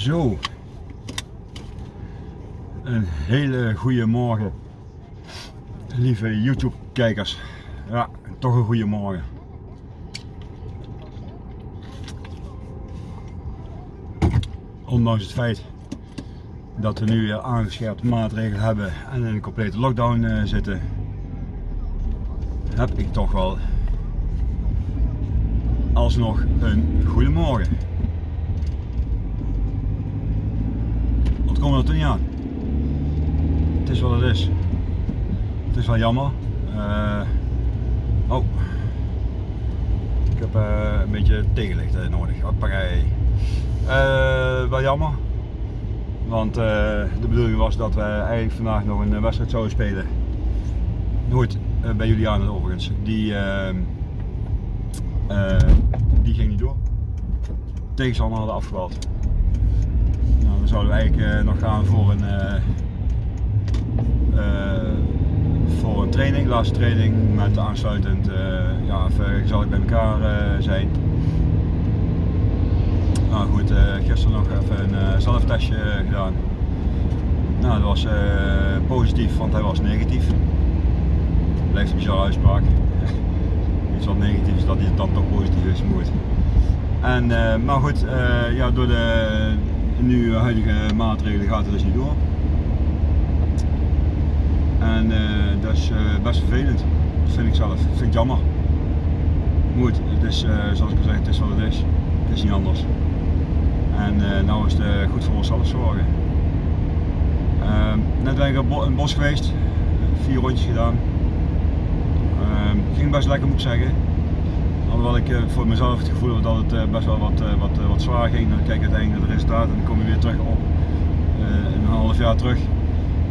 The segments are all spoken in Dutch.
Zo. Een hele goede morgen. Lieve YouTube kijkers. Ja, toch een goede morgen. Ondanks het feit dat we nu aangescherpte maatregelen hebben en in een complete lockdown uh, zitten, heb ik toch wel alsnog een goede morgen. Komen we er toch niet aan? Het is wat het is. Het is wel jammer. Uh, oh. Ik heb uh, een beetje tegenlicht nodig. Hoppakee. Uh, wel jammer. Want de bedoeling was dat we eigenlijk vandaag nog een wedstrijd zouden spelen. Nooit bij Juliana overigens. Die, die ging niet door. Tegenstander hadden afgebald. Dan zouden we eigenlijk nog gaan voor een voor een training, laatste training met aansluitend ja, even gezellig bij elkaar zijn. Nou goed, gisteren nog even een zelftestje gedaan. Nou, dat was positief, want hij was negatief. Blijft een bizarre uitspraak. Iets wat negatief is dat hij dan toch positief is, moet. En, maar goed, ja, door de nu huidige maatregelen gaat het dus niet door. En uh, dat is uh, best vervelend, dat vind ik zelf. Dat vind ik jammer. Moet, het is, uh, zoals ik al zei, het is wat het is. Het is niet anders. En nou is het goed voor onszelf zorgen. Ehm, net ben ik in het bos geweest, vier rondjes gedaan. Ehm, ging best lekker moet ik zeggen. Alhoewel ik voor mezelf het gevoel had dat het best wel wat, wat, wat zwaar ging. Dan kijk ik uiteindelijk naar het resultaat en dan kom je weer terug op een half jaar terug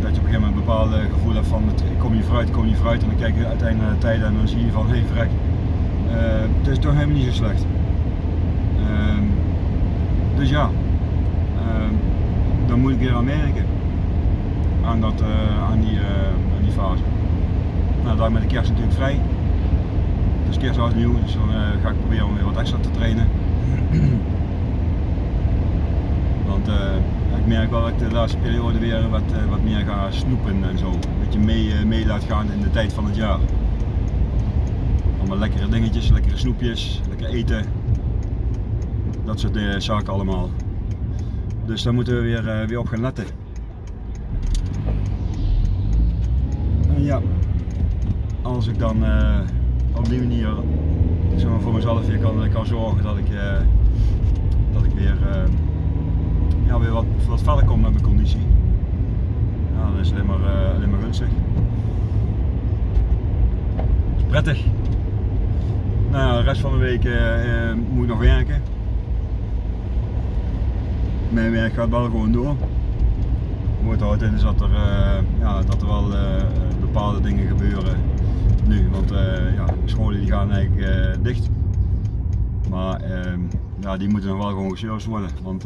dat je op een gegeven moment een bepaald gevoel hebt van kom je vooruit, kom je vooruit en dan kijk je uiteindelijk naar de tijden en dan zie je van hé hey, vrek, het is toch helemaal niet zo slecht. Uh, dus ja, uh, dan moet ik weer aan merken aan, dat, aan, die, aan die fase. Nou, daar met de kerst natuurlijk vrij. Kerst oud nieuw, dus dan ga ik proberen om weer wat extra te trainen. Want ik merk wel dat ik de laatste periode weer wat, uh, wat meer ga snoepen en zo. Een beetje mee, mee laat gaan in de tijd van het jaar. Allemaal lekkere dingetjes, lekkere snoepjes, lekker eten. Dat soort zaken allemaal. Dus daar moeten we weer, weer op gaan letten. En ja, als ik dan op die manier zeg voor mezelf weer kan, kan zorgen dat ik, dat ik weer ja, weer wat, wat verder komt met mijn conditie. Ja, dat is alleen maar, uh, alleen maar gunstig. Prettig. Nou ja, de rest van de week moet ik nog werken. Mijn werk gaat wel gewoon door. Wat houdt in is dat er, ja, dat er wel bepaalde dingen gebeuren nu. Want ja, de scholen die gaan eigenlijk dicht. Maar ehm, ja, die moeten nog wel gewoon geserviced worden. Want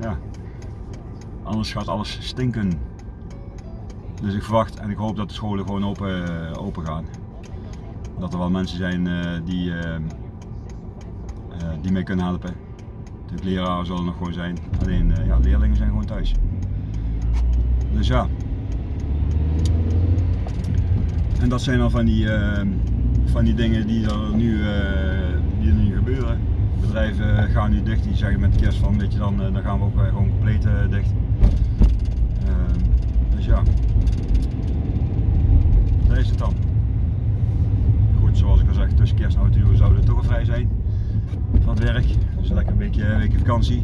ja, anders gaat alles stinken. Dus ik verwacht en ik hoop dat de scholen gewoon open, eh, open gaan. Dat er wel mensen zijn die, uh, die mee kunnen helpen. De leraren zullen nog gewoon zijn, alleen ja, leerlingen zijn gewoon thuis. Dus ja. En dat zijn al van die, van die dingen die er nu, die er nu gebeuren bedrijven gaan nu dicht, die zeggen met de kerst van, weet je, dan, eh, dan gaan we ook gewoon compleet eh, dicht. Ehm, dus ja, dat is het dan. Goed, zoals ik al zeg, tussen kerst en oud zouden toch vrij zijn van het werk. Dus lekker een weekje, een weekje vakantie.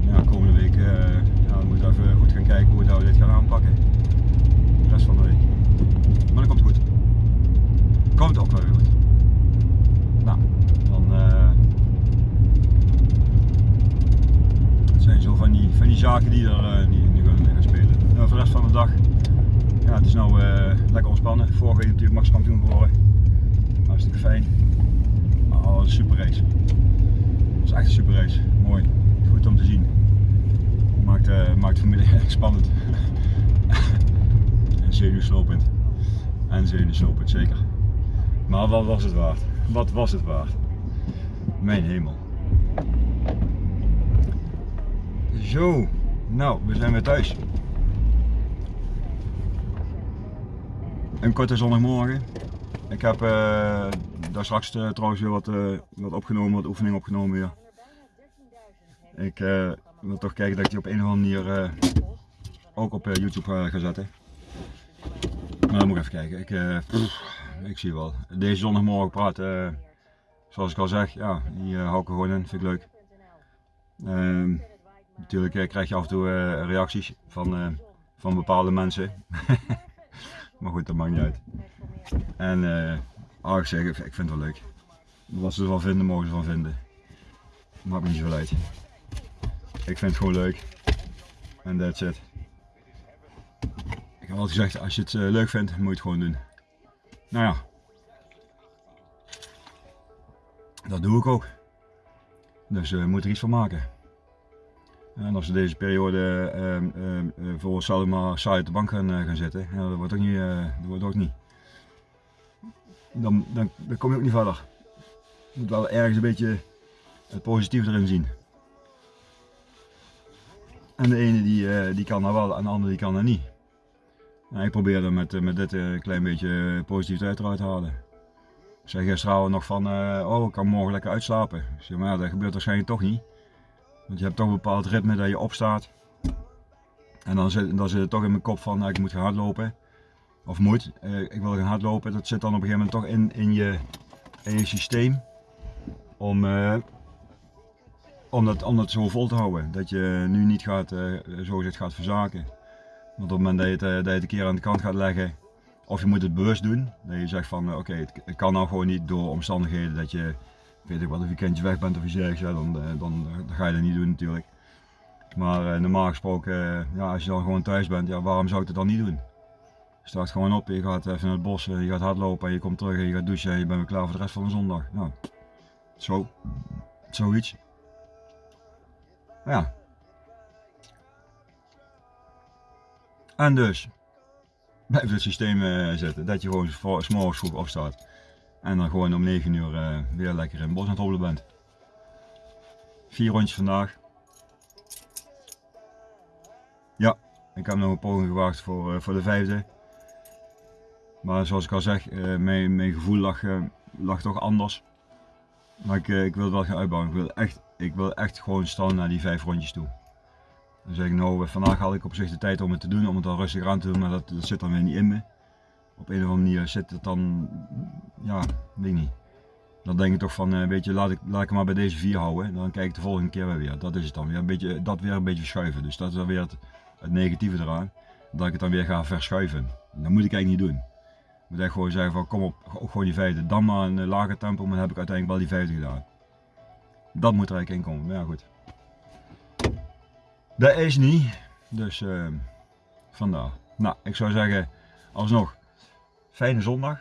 Ja, komende week uh, ja, moeten we even goed gaan kijken hoe we dit gaan aanpakken. De rest van de week. Maar dat komt goed. Komt ook wel weer goed. Nou, dan uh, zijn zo van die, van die zaken die er uh, nu gaan, gaan, spelen. Nou, voor de rest van de dag, ja, het is nou uh, lekker ontspannen. Vorige week natuurlijk Max kampioen geworden. Hartstikke fijn. Oh, een super race. Het is echt een super race. Mooi. Goed om te zien. Maakt, uh, maakt familie echt spannend. en zenuwslopend. En zenuwslopend, zeker. Maar wat was het waard? Wat was het waard? Mijn hemel. Zo, nou, we zijn weer thuis. Een korte zondagmorgen. Ik heb uh, daar straks uh, trouwens weer wat, uh, wat opgenomen, wat oefening opgenomen weer. Ik wil toch kijken dat ik die op een of andere manier ook op YouTube ga zetten. Maar dan moet ik even kijken. Ik, ik zie wel. Deze zondagmorgen praten, zoals ik al zeg, ja, die hou ik er gewoon in, vind ik leuk. Ehm, natuurlijk krijg je af en toe reacties van, van bepaalde mensen. maar goed, dat maakt niet uit. En uh, oh, ik zeg, ik vind het wel leuk. Wat ze ervan vinden, mogen ze van vinden. Maakt me niet zoveel uit. Ik vind het gewoon leuk. En that's it. Ik heb altijd gezegd, als je het uh, leuk vindt, moet je het gewoon doen. Nou ja. Dat doe ik ook. Dus uh, we moeten er iets van maken. En als we deze periode uh, uh, voor onszelf maar saai op de bank gaan, gaan zitten, dat wordt ook niet. dat wordt ook niet dan, dan, dan kom je ook niet verder. Je moet wel ergens een beetje het positieve erin zien. En de ene die, eh, die kan dat wel en de andere die kan dat niet. Nou, ik probeer er met, met dit een klein beetje positiviteit eruit te halen. Ik zei gisteravond nog van, oh ik kan morgen lekker uitslapen. Zeg, maar ja, dat gebeurt waarschijnlijk toch niet. Want je hebt toch een bepaald ritme dat je opstaat. En dan zit, dan zit het toch in mijn kop van, nou, ik moet gaan hardlopen of moet, uh, ik wil gaan hardlopen, dat zit dan op een gegeven moment toch in, in, je, in je systeem om, uh, om, dat, om dat zo vol te houden. Dat je nu niet gaat, uh, zo gezegd gaat verzaken. Want op het moment dat je, het, dat je het een keer aan de kant gaat leggen, of je moet het bewust doen, dat je zegt van oké, okay, het, kan nou gewoon niet door omstandigheden dat je, weet ik wat, een weekendje weg bent of iets dergelijks, ja, dan, dan, dan, ga je dat niet doen natuurlijk. Maar normaal gesproken, ja, als je dan gewoon thuis bent, ja, waarom zou ik het dan niet doen? Je staat gewoon op, je gaat even naar het bos, je gaat hardlopen en je komt terug en je gaat douchen en je bent klaar voor de rest van de zondag. Nou, zo, zoiets. Ja. En dus, blijf het systeem uh, zetten, dat je gewoon s'morgens vroeg opstaat. En dan gewoon om 9 uur uh, weer lekker in het bos het hobbelen bent. Vier rondjes vandaag. Ja, ik heb nog een poging gewaagd voor, uh, voor de vijfde. Maar zoals ik al zeg, eh, mijn, mijn gevoel lag, eh, lag toch anders. Maar ik, eh, ik wil het wel gaan uitbouwen. Ik wil echt, ik wil echt gewoon staan naar die vijf rondjes toe. Dan zeg ik nou, vandaag had ik op zich de tijd om het te doen, om het dan rustig aan te doen, maar dat, dat zit dan weer niet in me. Op een of andere manier zit het dan, ja, weet ik niet. Dan denk ik toch van, weet je, laat ik, laat ik maar bij deze vier houden. Dan kijk ik de volgende keer weer. Dat is het dan weer. Een beetje, dat weer een beetje verschuiven. Dus dat is weer het, negatieve eraan. Dat ik het dan weer ga verschuiven. Dat moet ik eigenlijk niet doen moet echt gewoon zeggen van kom op, gewoon die vijfde. Dan maar een lager tempo, maar dan heb ik uiteindelijk wel die vijfde gedaan. Dat moet er eigenlijk in komen, maar ja goed. Dat is niet, dus uh, vandaar. Nou, ik zou zeggen, alsnog, fijne zondag.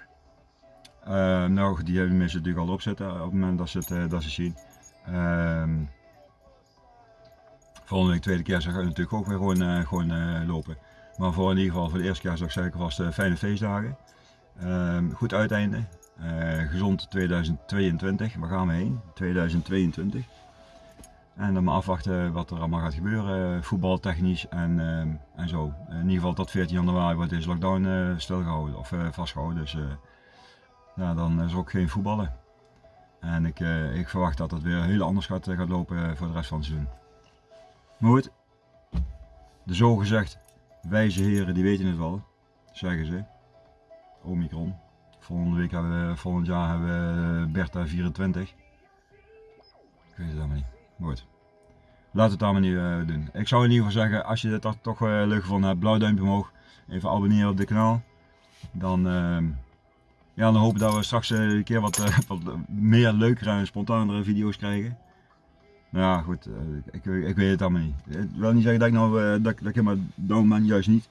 Uh, nou, die hebben mensen natuurlijk al opzetten op het moment dat ze het, uh, dat ze zien. Uh, volgende week, tweede keer, zou ik natuurlijk ook weer gewoon, uh, gewoon lopen. Maar voor in ieder geval, voor de eerste keer zou ik zeggen, vast fijne feestdagen. Ehm, goed uiteinde. Gezond 2022. Waar gaan we heen? 2022. En dan maar afwachten wat er allemaal gaat gebeuren, voetbaltechnisch en, uh, en zo. In ieder geval tot 14 januari wordt deze lockdown uh, stilgehouden of vastgehouden. Dus ja, dan is er ook geen voetballen. En ik, ik verwacht dat het weer heel anders gaat, gaat lopen voor de rest van het seizoen. Maar goed, de zogezegd wijze heren die weten het wel, zeggen ze. Omicron. Volgende week hebben we, volgend jaar hebben we eh, Bertha 24. Ik weet het allemaal niet. Goed. Laat het allemaal niet uh, doen. Ik zou in ieder geval zeggen, als je dit toch, uh, leuk gevonden hebt, blauw duimpje omhoog. Even abonneren op dit kanaal. Dan, uh, ja, dan hopen dat we straks een keer wat, wat meer leukere en spontanere video's krijgen. Nou ja, goed, ik, ik, weet het allemaal niet. Ik wil niet zeggen dat ik nou, dat, dat ik helemaal down ben, juist niet.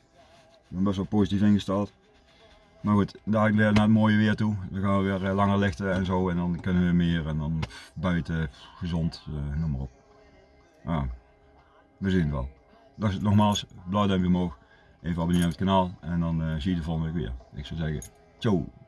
Ik ben best wel positief ingesteld. Maar goed, daar weer naar het mooie weer toe. Dan gaan we weer eh, langer lichten en zo en dan kunnen we meer en dan buiten, gezond, uh, noem maar op. Ja, we zien het wel. Dus nogmaals, blauw duimpje omhoog, even abonneren op het kanaal en dan uh, zie je de volgende week weer. Ik zou zeggen, ciao!